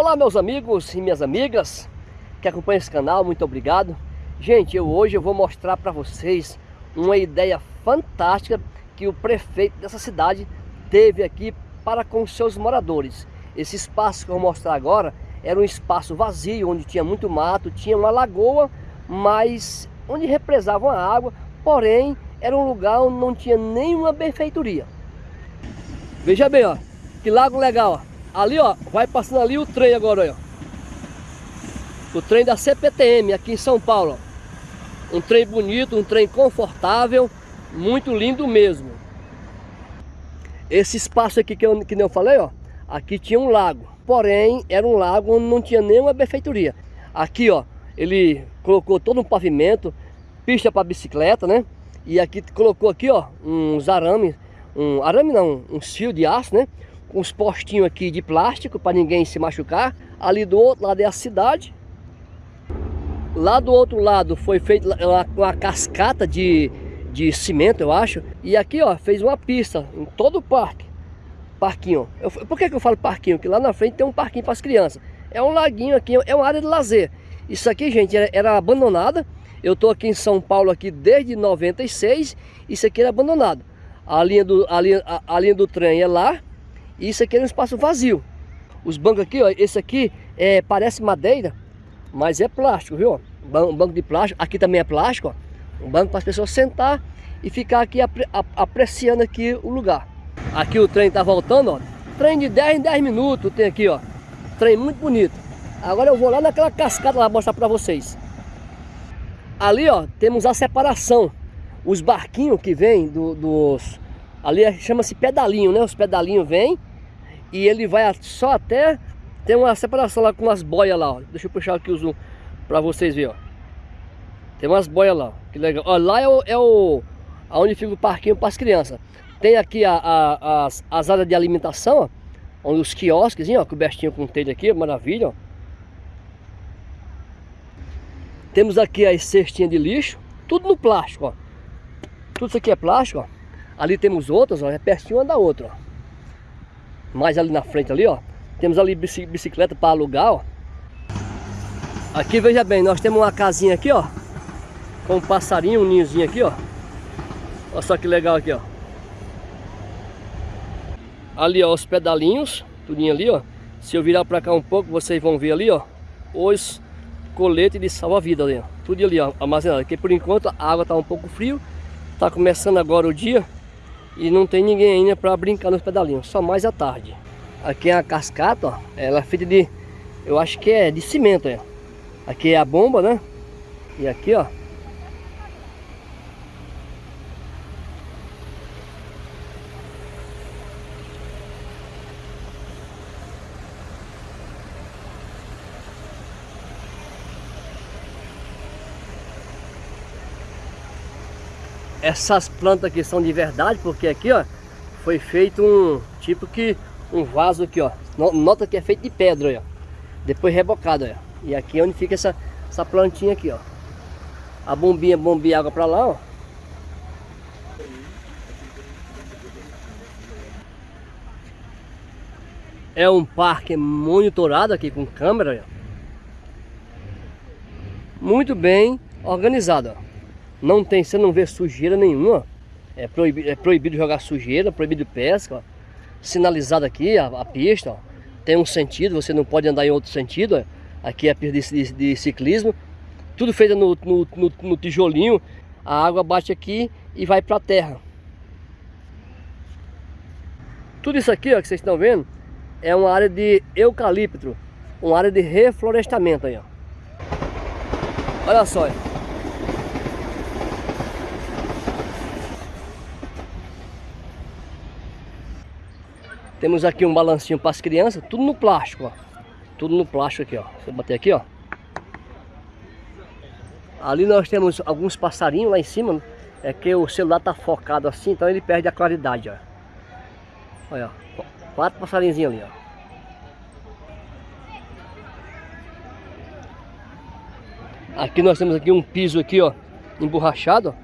Olá meus amigos e minhas amigas que acompanham esse canal, muito obrigado. Gente, eu, hoje eu vou mostrar para vocês uma ideia fantástica que o prefeito dessa cidade teve aqui para com seus moradores. Esse espaço que eu vou mostrar agora era um espaço vazio, onde tinha muito mato, tinha uma lagoa, mas onde represavam a água, porém era um lugar onde não tinha nenhuma benfeitoria. Veja bem, ó, que lago legal, ó. Ali, ó, vai passando ali o trem agora, ó. O trem da CPTM aqui em São Paulo, ó. Um trem bonito, um trem confortável, muito lindo mesmo. Esse espaço aqui que, eu, que eu falei, ó, aqui tinha um lago. Porém, era um lago onde não tinha nenhuma benfeitoria. Aqui, ó, ele colocou todo um pavimento, pista para bicicleta, né? E aqui colocou aqui, ó, uns arames, um arame não, um fio de aço, né? Os postinhos aqui de plástico para ninguém se machucar. Ali do outro lado é a cidade. Lá do outro lado foi feita uma, uma cascata de, de cimento, eu acho. E aqui, ó, fez uma pista em todo o parque. Parquinho. Eu, por que, que eu falo parquinho? Porque lá na frente tem um parquinho para as crianças. É um laguinho aqui, é uma área de lazer. Isso aqui, gente, era, era abandonada. Eu tô aqui em São Paulo aqui desde 96. Isso aqui era abandonado. A linha do, a linha, a, a linha do trem é lá e isso aqui é um espaço vazio. Os bancos aqui, ó, esse aqui é, parece madeira, mas é plástico, viu? Um banco de plástico, aqui também é plástico, ó. Um banco para as pessoas sentar e ficar aqui apre, apreciando aqui o lugar. Aqui o trem tá voltando, ó. Trem de 10 em 10 minutos tem aqui, ó. Trem muito bonito. Agora eu vou lá naquela cascata lá mostrar para vocês. Ali, ó, temos a separação. Os barquinhos que vêm do, dos... Ali é, chama-se pedalinho, né? Os pedalinhos vêm e ele vai só até tem uma separação lá com umas boias lá, ó. Deixa eu puxar aqui o zoom para vocês verem, ó. Tem umas boias lá, que legal. Ó, lá é o, é o aonde fica o parquinho para as crianças. Tem aqui a, a, as, as áreas de alimentação, ó, onde os quiosques, ó, cobertinho com telha aqui, maravilha, ó. Temos aqui as cestinhas de lixo, tudo no plástico, ó. Tudo isso aqui é plástico, ó. Ali temos outras, ó, é pertinho uma da outra, ó mais ali na frente ali, ó. Temos ali bicicleta para alugar, ó. Aqui, veja bem, nós temos uma casinha aqui, ó. Com um passarinho, um ninhozinho aqui, ó. Olha só que legal aqui, ó. Ali, ó, os pedalinhos, tudinho ali, ó. Se eu virar para cá um pouco, vocês vão ver ali, ó. Os coletes de salva-vida ali, ó. Tudo ali, ó, armazenado. Porque por enquanto a água tá um pouco frio. Tá começando agora o dia. E não tem ninguém ainda para brincar nos pedalinhos, só mais à tarde. Aqui é a cascata, ó, ela é feita de, eu acho que é de cimento, ó. Aqui é a bomba, né? E aqui, ó, essas plantas aqui são de verdade, porque aqui, ó, foi feito um tipo que um vaso aqui, ó. Nota que é feito de pedra, ó. Depois rebocado, ó. E aqui é onde fica essa, essa plantinha aqui, ó. A bombinha bombinha água para lá, ó. É um parque monitorado aqui com câmera, ó. Muito bem organizado, ó. Não tem, você não vê sujeira nenhuma. É proibido, é proibido jogar sujeira, proibido pesca. Ó. Sinalizado aqui a, a pista, ó. tem um sentido, você não pode andar em outro sentido. Ó. Aqui é a pista de, de, ciclismo. Tudo feito no, no, no, no tijolinho. A água bate aqui e vai para a terra. Tudo isso aqui ó, que vocês estão vendo é uma área de eucalipto, uma área de reflorestamento aí, ó. Olha só, Temos aqui um balancinho para as crianças, tudo no plástico, ó. Tudo no plástico aqui, ó. Eu bater aqui, ó. Ali nós temos alguns passarinhos lá em cima, né? É que o celular tá focado assim, então ele perde a claridade, ó. Olha, ó. Quatro passarinhos ali, ó. Aqui nós temos aqui um piso aqui, ó, emborrachado.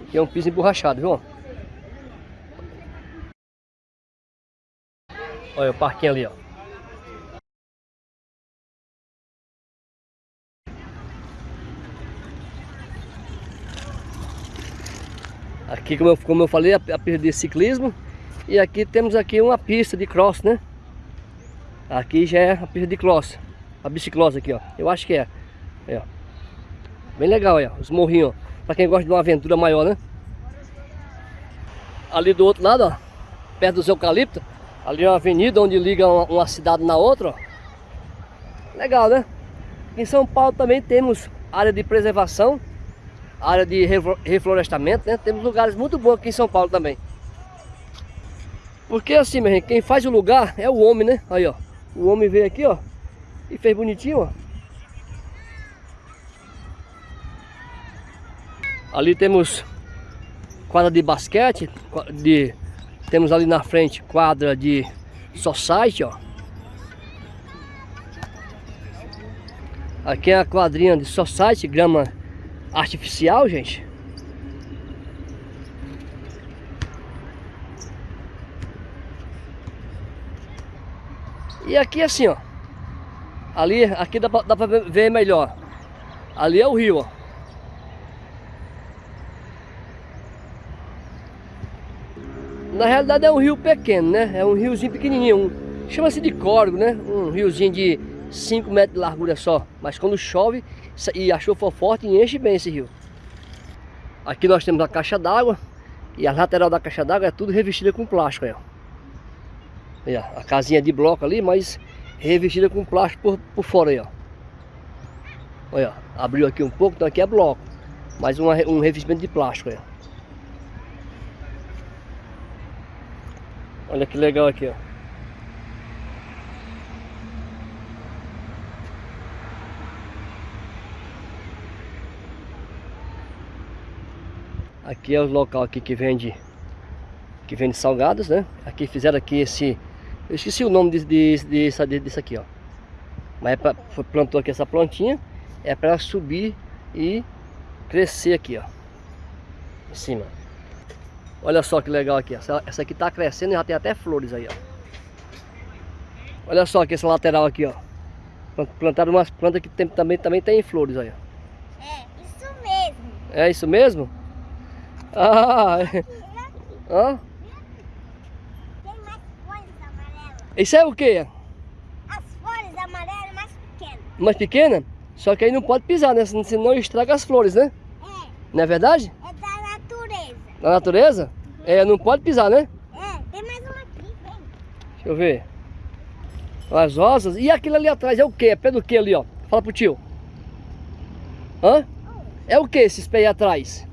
Aqui é um piso emborrachado, viu? Olha o parquinho é ali, ó. Aqui, como eu, como eu falei, a, a pista de ciclismo. E aqui temos aqui uma pista de cross, né? Aqui já é a pista de cross. A biciclosa aqui, ó. Eu acho que é. Aí, ó. Bem legal, aí, ó. Os morrinhos, ó. Pra quem gosta de uma aventura maior, né? Ali do outro lado, ó. Perto dos eucaliptos Ali é uma avenida onde liga uma, cidade na outra, ó. Legal, né? Em São Paulo também temos área de preservação, área de reflorestamento, né? Temos lugares muito bons aqui em São Paulo também. Porque assim, minha gente, quem faz o lugar é o homem, né? Aí, ó. O homem veio aqui, ó. E fez bonitinho, ó. Ali temos quadra de basquete, de, temos ali na frente quadra de society, ó. Aqui é a quadrinha de society, grama artificial, gente. E aqui assim, ó. Ali, aqui dá pra, dá pra ver melhor. Ali é o rio, ó. Na realidade é um rio pequeno, né? É um riozinho pequenininho. Um, Chama-se de córrego, né? Um riozinho de 5 metros de largura só. Mas quando chove e a chuva for forte, enche bem esse rio. Aqui nós temos a caixa d'água. E a lateral da caixa d'água é tudo revestida com plástico aí. Aí, ó. A casinha de bloco ali, mas revestida com plástico por, por fora aí, ó. Olha, abriu aqui um pouco, então aqui é bloco. Mais uma, um revestimento de plástico aí, ó. Olha que legal aqui, ó. Aqui é o local aqui que vende que vende salgados, né? Aqui fizeram aqui esse eu esqueci o nome de, de, de, disso aqui, ó. Mas é pra, plantou aqui essa plantinha é para subir e crescer aqui, ó. Em cima. Olha só que legal aqui, essa, essa aqui tá crescendo e já tem até flores aí, ó. Olha só aqui essa lateral aqui, ó. Plantaram umas plantas que tem, também, também tem flores aí, ó. É, isso mesmo. É isso mesmo? Ah, Hã? Tem mais folhas amarelas. Isso é o quê? As folhas amarelas mais pequenas. Mais pequena? Só que aí não pode pisar, né? Senão estraga as flores, né? É. Não é verdade? É da natureza. Uhum. É, não pode pisar, né? É, tem mais uma aqui, vem. Deixa eu ver. As rosas. E aquilo ali atrás é o quê? É pé do que ali, ó? Fala pro tio. Hã? É o que esses pés atrás?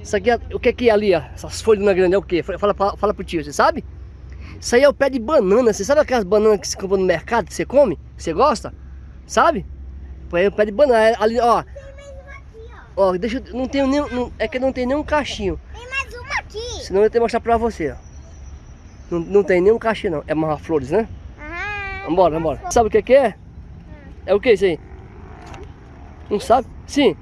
Isso aqui, é, o que é que é ali, ó? Essas folhas na grande é o que? Fala, fala, fala pro tio, você sabe? Isso aí é o pé de banana. Você sabe aquelas bananas que você compra no mercado que você come? Que você gosta? Sabe? Põe o pé de banana. É ali, ó. Tem mais uma aqui, ó. Ó, deixa eu. Não tenho nem. Não, é que não tem nenhum cachinho. Uma aqui. Senão eu tenho que mostrar pra você, ó. Não, não tem nenhum cachinho, não. É mais flores, né? Aham. Vambora, vambora. Sabe o que, que é? É o que isso aí? Não sabe? Sim.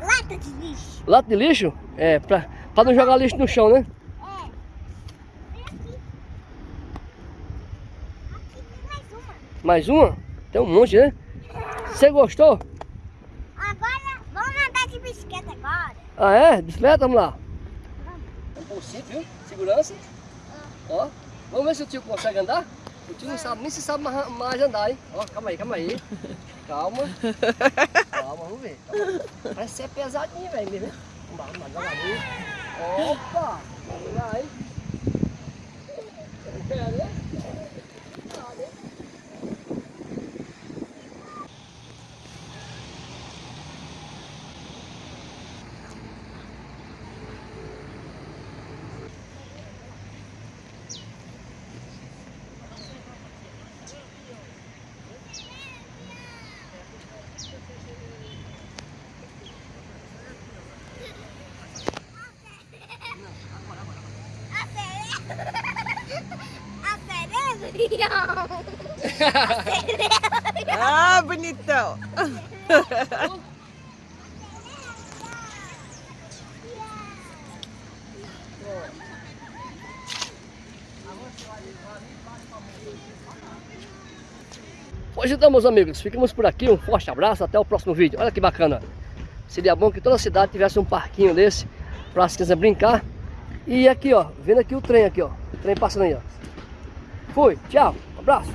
Lata de lixo. Lata de lixo? É, pra, pra não jogar lixo no chão, né? É. Uma. Mais uma? Tem um monte, né? Você gostou? Agora, vamos andar de bicicleta agora. Ah, é? Bicicleta? Vamos lá. Vamos. É viu? Segurança. Ah. Ó, vamos ver se o tio consegue andar. O tio não sabe nem se sabe mais, mais andar, hein? Ó, calma aí, calma aí. Calma. Calma, vamos ver. Calma. Parece ser pesadinho, velho? Vamos lá, vamos lá, devagarinho. Opa! Vamos lá, hein? É, né? Ah, bonitão. Pois então, meus amigos, ficamos por aqui. Um forte abraço, até o próximo vídeo. Olha que bacana. Seria bom que toda cidade tivesse um parquinho desse para as crianças brincar. E aqui, ó, vendo aqui o trem aqui, ó. O trem passando aí, ó. Fui, tchau, abraço.